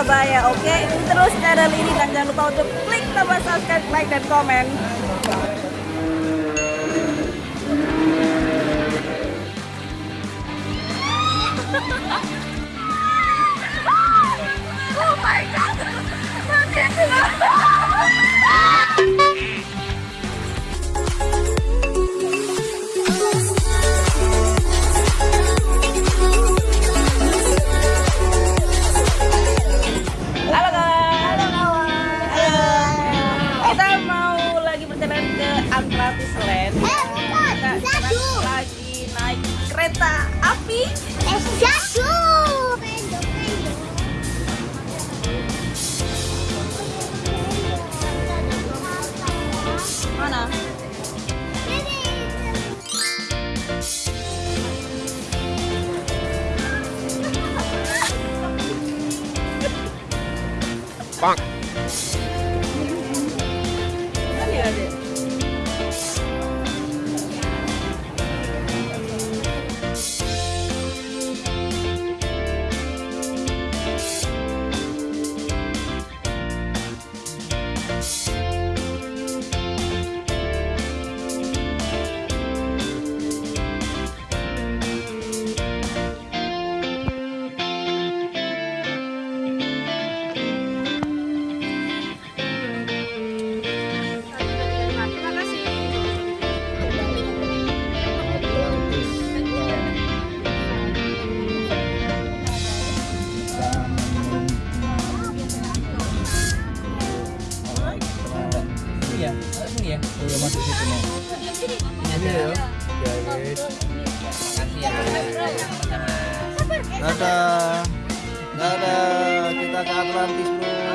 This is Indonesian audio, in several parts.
Surabaya. Oke, okay? terus channel ini dan jangan lupa untuk klik tombol subscribe, like, dan komen. oh my god! 棒。dadah. Dadah. Kita ke Atlantis bro.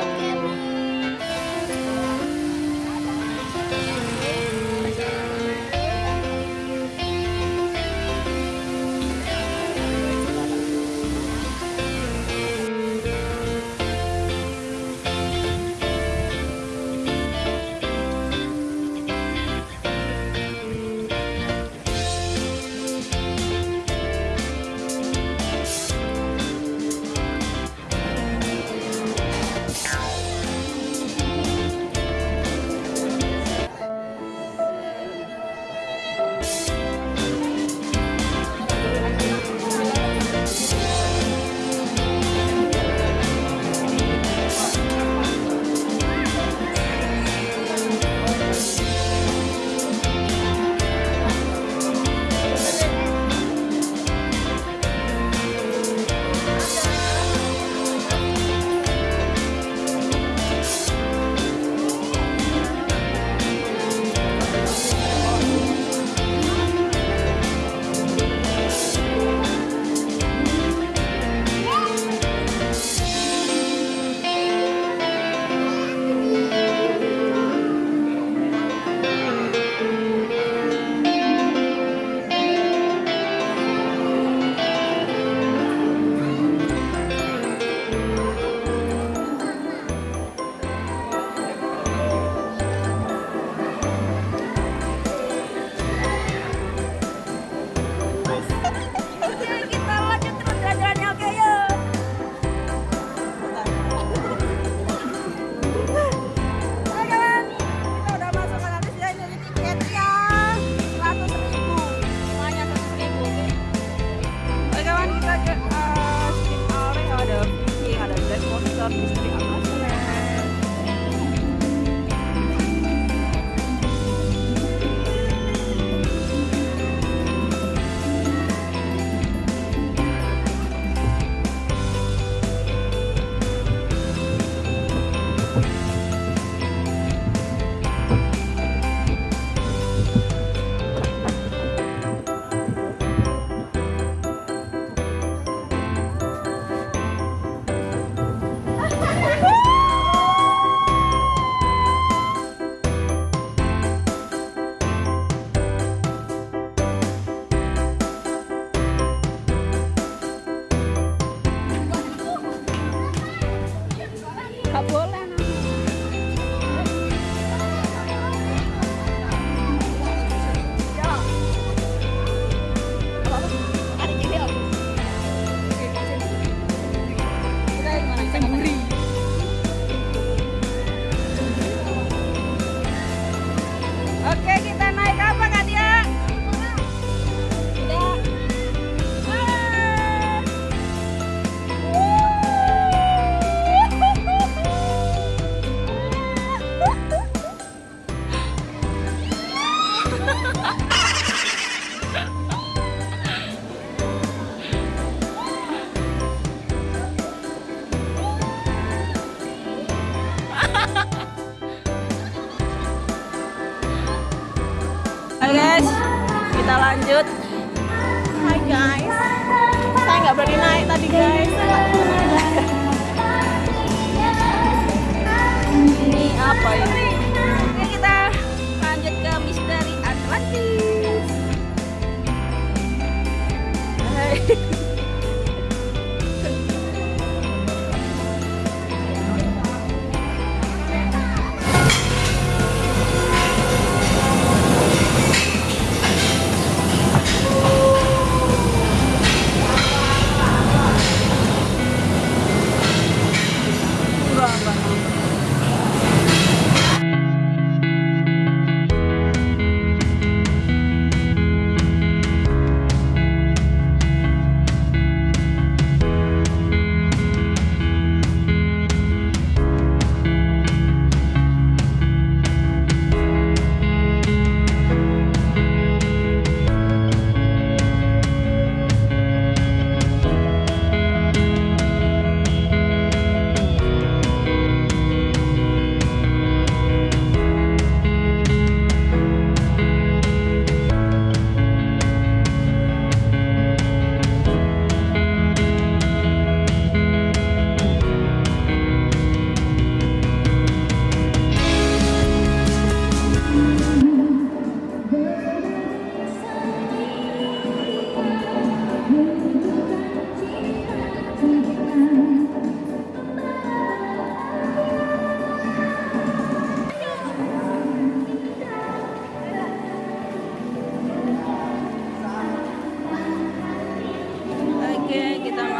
Acabou né?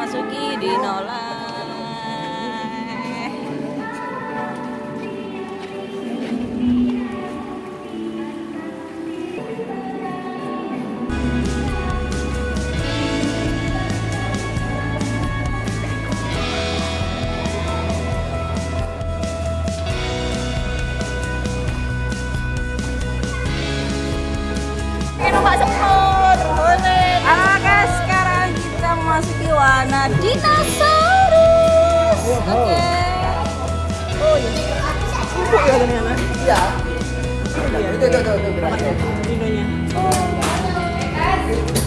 Kita masuki Iya. Itu itu itu itu. Dinonya. Halo.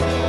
Bye.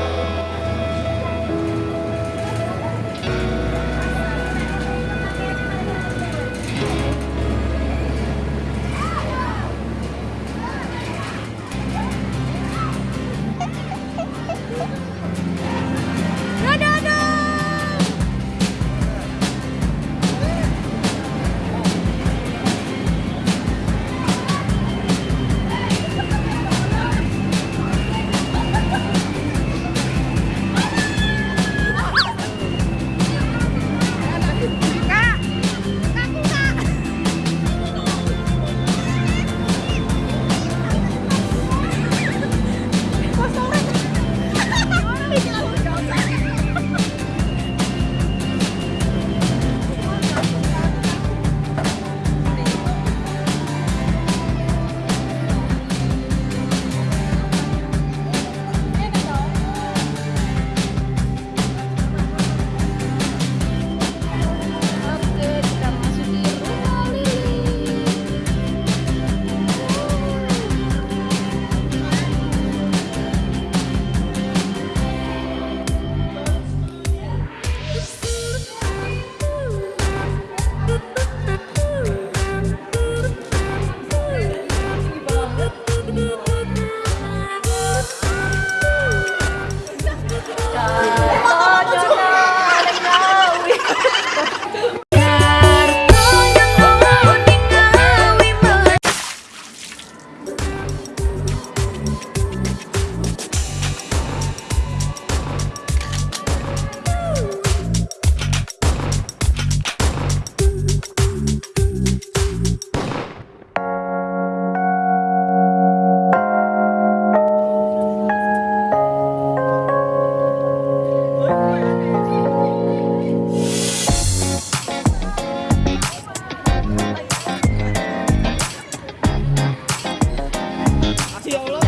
有了